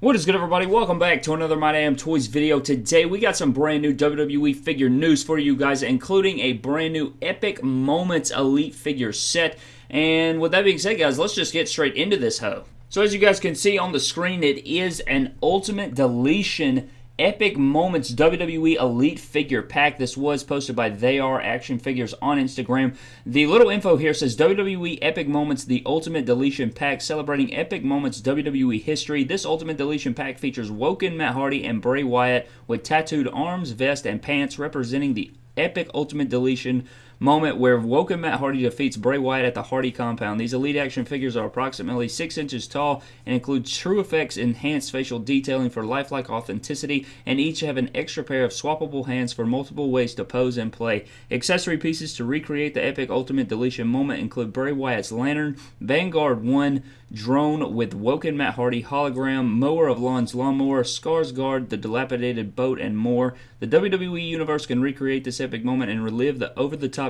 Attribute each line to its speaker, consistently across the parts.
Speaker 1: What is good, everybody? Welcome back to another My Damn Toys video. Today, we got some brand new WWE figure news for you guys, including a brand new Epic Moments Elite figure set. And with that being said, guys, let's just get straight into this hoe. So as you guys can see on the screen, it is an Ultimate Deletion Epic Moments WWE Elite Figure Pack. This was posted by They Are Action Figures on Instagram. The little info here says WWE Epic Moments The Ultimate Deletion Pack celebrating Epic Moments WWE history. This Ultimate Deletion Pack features Woken, Matt Hardy, and Bray Wyatt with tattooed arms, vest, and pants representing the epic Ultimate Deletion moment where Woken Matt Hardy defeats Bray Wyatt at the Hardy compound. These Elite Action figures are approximately 6 inches tall and include True Effects enhanced facial detailing for lifelike authenticity, and each have an extra pair of swappable hands for multiple ways to pose and play. Accessory pieces to recreate the epic Ultimate Deletion moment include Bray Wyatt's lantern, Vanguard 1, drone with Woken Matt Hardy hologram, mower of lawns lawnmower, Scars Guard, the dilapidated boat, and more. The WWE Universe can recreate this epic moment and relive the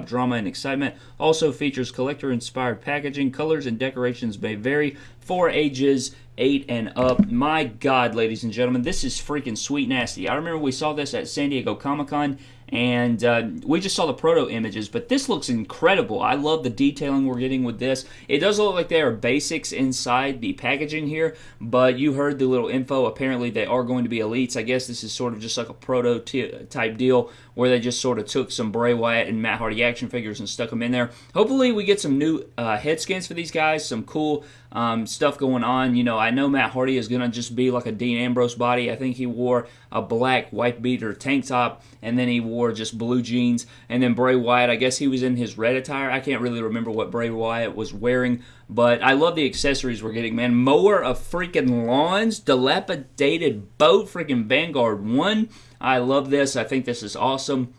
Speaker 1: drama and excitement. Also features collector-inspired packaging. Colors and decorations may vary for ages 8 and up. My God, ladies and gentlemen, this is freaking sweet nasty. I remember we saw this at San Diego Comic-Con and uh, we just saw the proto images, but this looks incredible. I love the detailing we're getting with this. It does look like there are basics inside the packaging here, but you heard the little info. Apparently, they are going to be elites. I guess this is sort of just like a proto type deal where they just sort of took some Bray Wyatt and Matt Hardy action figures and stuck them in there. Hopefully, we get some new uh, head scans for these guys, some cool um, stuff going on. You know, I know Matt Hardy is going to just be like a Dean Ambrose body. I think he wore a black white beater tank top, and then he wore just blue jeans. And then Bray Wyatt, I guess he was in his red attire. I can't really remember what Bray Wyatt was wearing, but I love the accessories we're getting, man. Mower of freaking lawns, dilapidated boat, freaking Vanguard 1. I love this. I think this is awesome.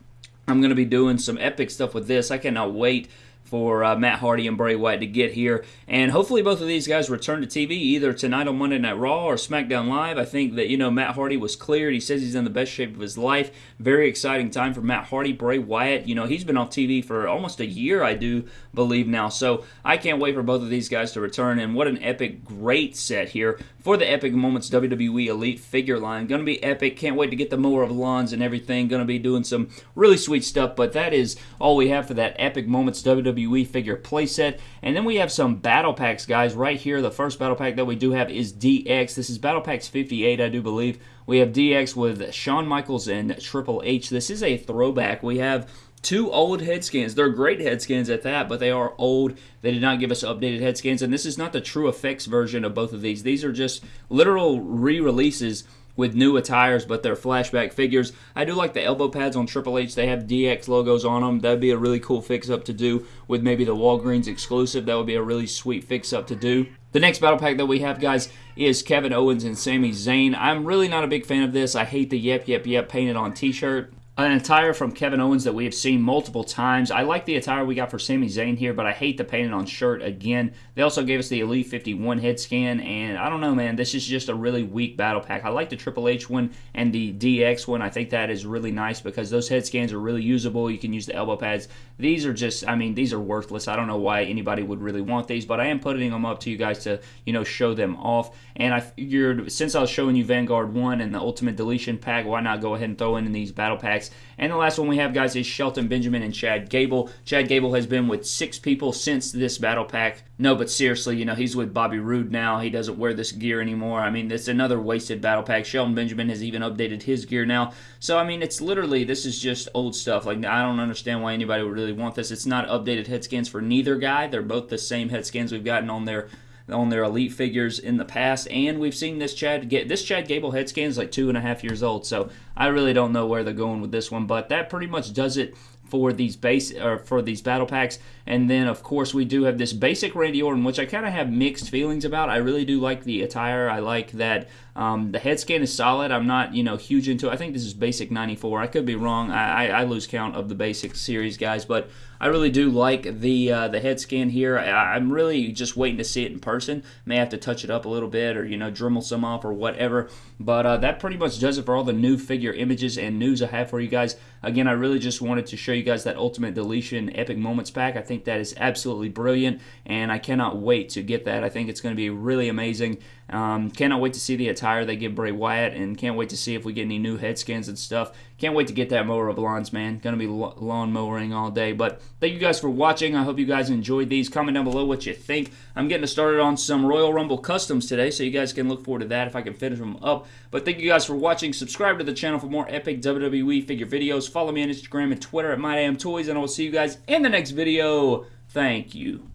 Speaker 1: I'm going to be doing some epic stuff with this. I cannot wait for uh, Matt Hardy and Bray Wyatt to get here. And hopefully both of these guys return to TV either tonight on Monday Night Raw or SmackDown Live. I think that, you know, Matt Hardy was cleared. He says he's in the best shape of his life. Very exciting time for Matt Hardy. Bray Wyatt, you know, he's been off TV for almost a year, I do believe now. So I can't wait for both of these guys to return. And what an epic, great set here for the Epic Moments WWE Elite figure line. Going to be epic. Can't wait to get the mower of lawns and everything. Going to be doing some really sweet stuff. But that is all we have for that Epic Moments WWE figure playset. And then we have some battle packs, guys. Right here, the first battle pack that we do have is DX. This is Battle Packs 58, I do believe. We have DX with Shawn Michaels and Triple H. This is a throwback. We have two old head scans. They're great head scans at that, but they are old. They did not give us updated head scans, and this is not the true effects version of both of these. These are just literal re-releases with new attires, but they're flashback figures. I do like the elbow pads on Triple H. They have DX logos on them. That'd be a really cool fix-up to do with maybe the Walgreens exclusive. That would be a really sweet fix-up to do. The next battle pack that we have, guys, is Kevin Owens and Sami Zayn. I'm really not a big fan of this. I hate the yep, yep, yep painted on t-shirt an attire from Kevin Owens that we have seen multiple times. I like the attire we got for Sami Zayn here, but I hate the painted on shirt again. They also gave us the Elite 51 head scan, and I don't know, man. This is just a really weak battle pack. I like the Triple H one and the DX one. I think that is really nice because those head scans are really usable. You can use the elbow pads. These are just, I mean, these are worthless. I don't know why anybody would really want these, but I am putting them up to you guys to, you know, show them off. And I figured since I was showing you Vanguard 1 and the Ultimate Deletion pack, why not go ahead and throw in these battle packs and the last one we have, guys, is Shelton Benjamin and Chad Gable. Chad Gable has been with six people since this battle pack. No, but seriously, you know, he's with Bobby Roode now. He doesn't wear this gear anymore. I mean, it's another wasted battle pack. Shelton Benjamin has even updated his gear now. So, I mean, it's literally, this is just old stuff. Like, I don't understand why anybody would really want this. It's not updated head scans for neither guy. They're both the same head scans we've gotten on their on their elite figures in the past, and we've seen this Chad get this Chad Gable head scan is like two and a half years old, so I really don't know where they're going with this one, but that pretty much does it for these base or for these battle packs. And then of course we do have this basic Randy Orton, which I kind of have mixed feelings about. I really do like the attire. I like that um, the head scan is solid. I'm not you know huge into. it. I think this is basic 94. I could be wrong. I, I, I lose count of the basic series guys, but I really do like the uh, the head scan here. I, am really just waiting to see it in person. May have to touch it up a little bit or you know Dremel some off or whatever. But uh, that pretty much does it for all the new figure images and news I have for you guys. Again, I really just wanted to show you guys that Ultimate Deletion Epic Moments pack. I think that is absolutely brilliant, and I cannot wait to get that. I think it's going to be really amazing. Um, cannot wait to see the attire they give Bray Wyatt, and can't wait to see if we get any new head scans and stuff. Can't wait to get that mower of lawns, man. Gonna be lawn mowing all day. But thank you guys for watching. I hope you guys enjoyed these. Comment down below what you think. I'm getting started on some Royal Rumble customs today, so you guys can look forward to that if I can finish them up. But thank you guys for watching. Subscribe to the channel for more epic WWE figure videos. Follow me on Instagram and Twitter at MyDamnToys, and I will see you guys in the next video. Thank you.